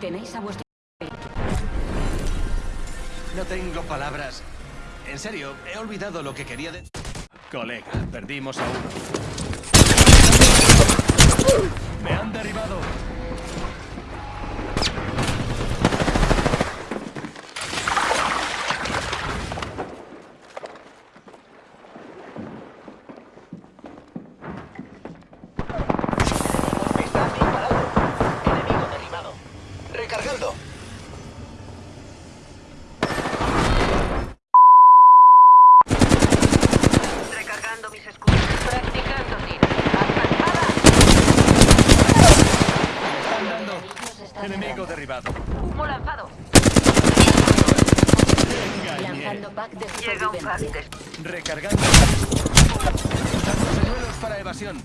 Tenéis a vuestro... No tengo palabras. En serio, he olvidado lo que quería de... Colega, perdimos a uno. ¡Me han derribado! Está disparado. Enemigo derribado. Recargando. Recargando mis escudos. Practicando tiro. ¡Avanzada! ¡Están dando! Enemigo derribado. Humo lanzado. Lanzando pack de Llega un pack de... Recargando. Para evasión.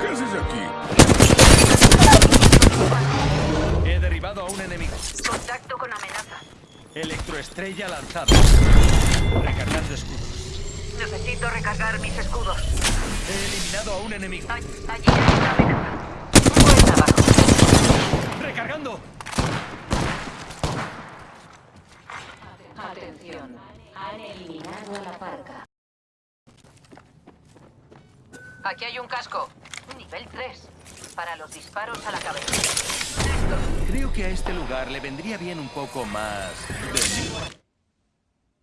¿Qué haces aquí? He derribado a un enemigo. Contacto con amenaza. Electroestrella lanzado. Recargando escudos. Necesito recargar mis escudos. He eliminado a un enemigo. Ay- Allí hay una amenaza. Buen trabajo. ¡Recargando! Atención. Han eliminado a la parca. Aquí hay un casco. Nivel 3. Para los disparos a la cabeza. Creo que a este lugar le vendría bien un poco más de mí.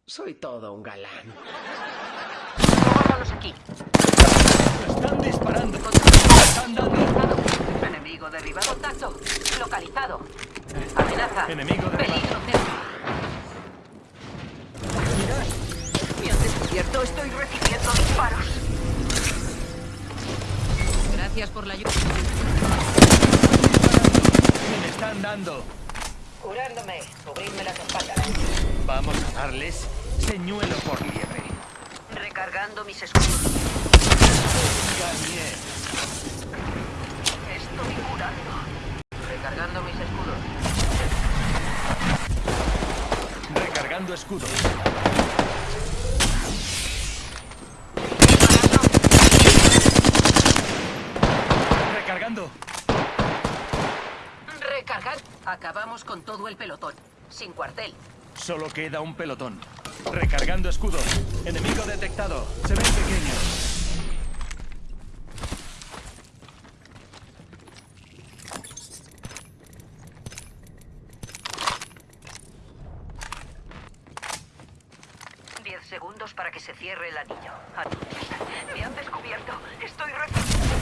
Soy todo un galán. Aquí. ¡Están disparando! ¡Están dando! Enemigo derribado. Contacto. Localizado. Amenaza. Enemigo derribado. Peligro cerca. Me han descubierto. Estoy recibiendo disparos. Gracias por la ayuda. ¡Me están dando! Curándome. Cubrirme las espaldas. Vamos a darles señuelo por liebre. Recargando mis escudos. Estoy curando. Recargando mis escudos. Recargando escudos. Recargando. Recargar. Acabamos con todo el pelotón. Sin cuartel. Solo queda un pelotón. Recargando escudos. Enemigo detectado. Se ven pequeños. Diez segundos para que se cierre el anillo. Adiós. Me han descubierto. Estoy recibiendo.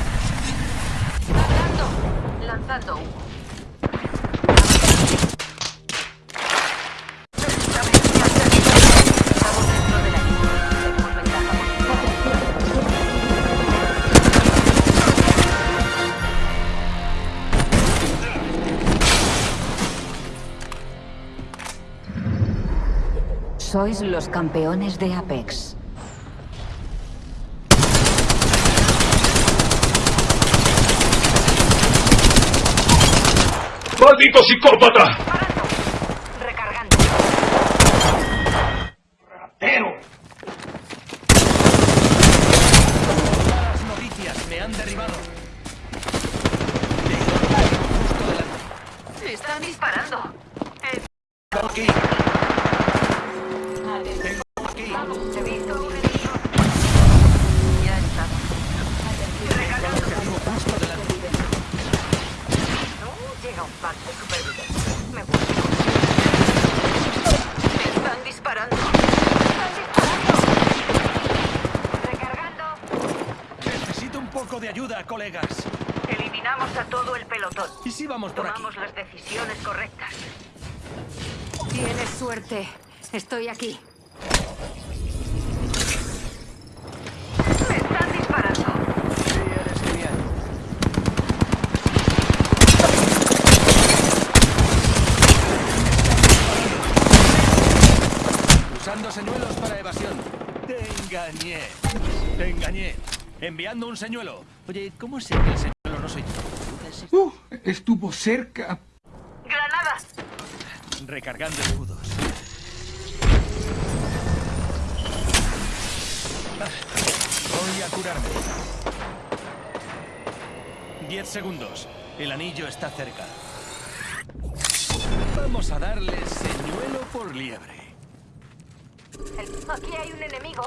Lanzando. Lanzando Sois los campeones de Apex. ¡Maldito psicópata! No, llega un pack de supervivencia. Me voy. Me están disparando. Están disparando. Recargando. Necesito un poco de ayuda, colegas. Eliminamos a todo el pelotón. ¿Y si vamos por aquí? Tomamos las decisiones correctas. Tienes suerte. Estoy aquí. Me están disparando. Sí, eres genial. Usando señuelos para evasión. Te engañé. Te engañé. Enviando un señuelo. Oye, ¿cómo sé que el señuelo no soy yo? Uh, estuvo cerca. Granada. Recargando escudos. Voy a curarme. Diez segundos. El anillo está cerca. Vamos a darle señuelo por liebre. Aquí hay un enemigo.